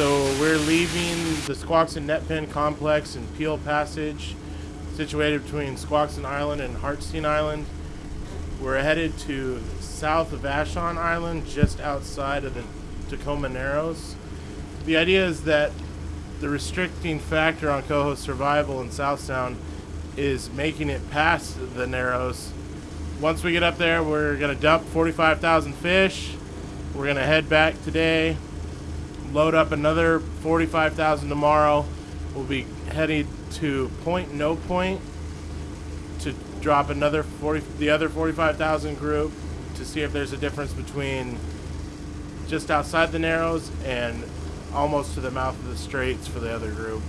So we're leaving the Squaxin Net Pen complex in Peale Passage, situated between Squaxin Island and Hartstene Island. We're headed to south of Vashon Island, just outside of the Tacoma Narrows. The idea is that the restricting factor on coho survival in South Sound is making it past the Narrows. Once we get up there, we're gonna dump 45,000 fish. We're gonna head back today, load up another 45,000 tomorrow. We'll be heading to Point No Point to drop another 40 the other 45,000 group to see if there's a difference between just outside the narrows and almost to the mouth of the straits for the other group.